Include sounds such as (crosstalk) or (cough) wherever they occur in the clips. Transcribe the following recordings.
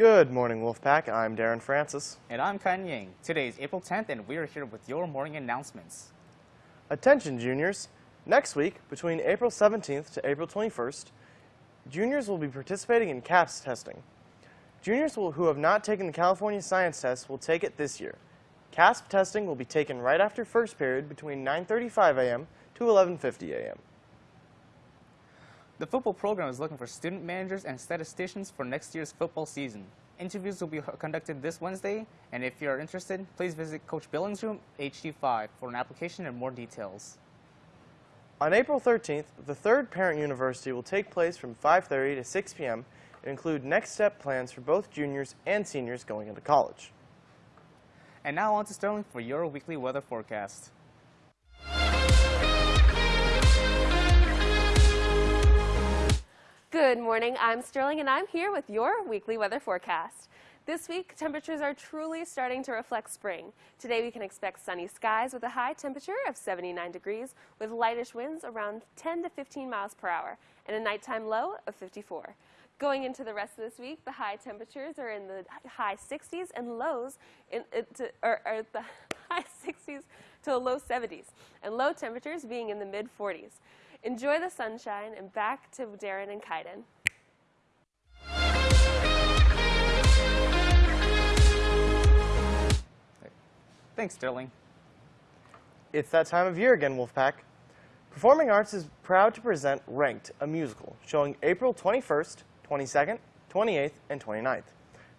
Good morning, Wolfpack. I'm Darren Francis. And I'm Kan Ying. Today is April 10th, and we are here with your morning announcements. Attention, juniors. Next week, between April 17th to April 21st, juniors will be participating in CAASPP testing. Juniors will, who have not taken the California Science Test will take it this year. CAASPP testing will be taken right after first period between 9.35 a.m. to 11.50 a.m. The football program is looking for student managers and statisticians for next year's football season. Interviews will be conducted this Wednesday, and if you are interested, please visit Coach Billings' room, HD5, for an application and more details. On April 13th, the third Parent University will take place from 5.30 to 6 p.m. and include next step plans for both juniors and seniors going into college. And now on to Sterling for your weekly weather forecast. Good morning, I'm Sterling and I'm here with your weekly weather forecast. This week, temperatures are truly starting to reflect spring. Today, we can expect sunny skies with a high temperature of 79 degrees with lightish winds around 10 to 15 miles per hour and a nighttime low of 54. Going into the rest of this week, the high temperatures are in the high 60s and lows in, uh, to, the (laughs) high 60s to the low 70s, and low temperatures being in the mid 40s. Enjoy the sunshine, and back to Darren and Kaiden. Thanks, Sterling. It's that time of year again, Wolfpack. Performing Arts is proud to present Ranked, a musical, showing April 21st, 22nd, 28th, and 29th.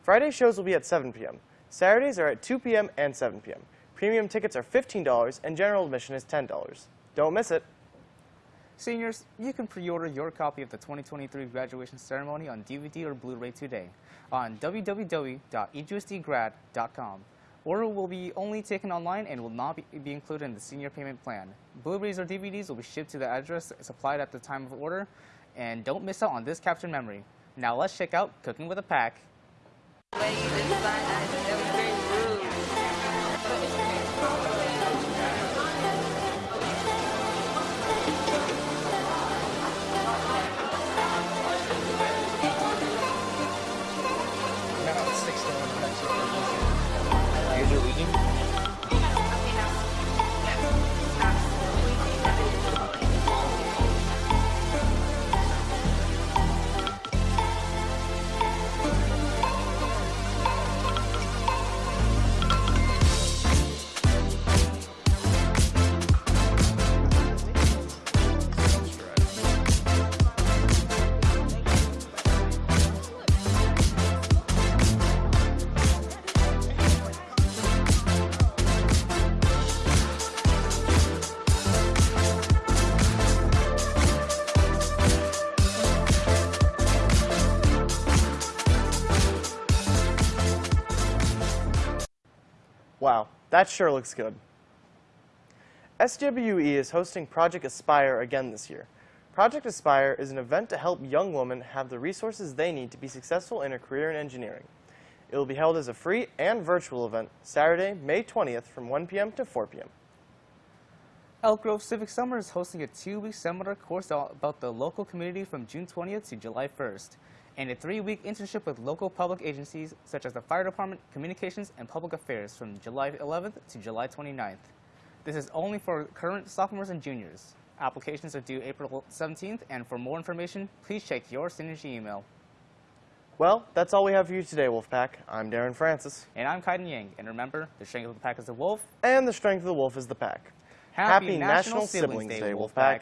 Friday shows will be at 7 p.m. Saturdays are at 2 p.m. and 7 p.m. Premium tickets are $15 and general admission is $10. Don't miss it. Seniors, you can pre-order your copy of the 2023 graduation ceremony on DVD or Blu-ray today on www.egusdgrad.com. Order will be only taken online and will not be, be included in the senior payment plan. Blu-rays or DVDs will be shipped to the address supplied at the time of order, and don't miss out on this captured memory. Now let's check out Cooking with a Pack. Wow, that sure looks good. SWE is hosting Project Aspire again this year. Project Aspire is an event to help young women have the resources they need to be successful in a career in engineering. It will be held as a free and virtual event Saturday, May 20th from 1 p.m. to 4 p.m. Elk Grove Civic Summer is hosting a two-week seminar course about the local community from June 20th to July 1st and a three-week internship with local public agencies such as the Fire Department, Communications, and Public Affairs from July 11th to July 29th. This is only for current sophomores and juniors. Applications are due April 17th, and for more information, please check your Synergy email. Well, that's all we have for you today, Wolfpack. I'm Darren Francis. And I'm Kaiden Yang. And remember, the strength of the pack is the wolf. And the strength of the wolf is the pack. Happy, Happy National, National, Siblings, Day, Wolfpack. Wolfpack.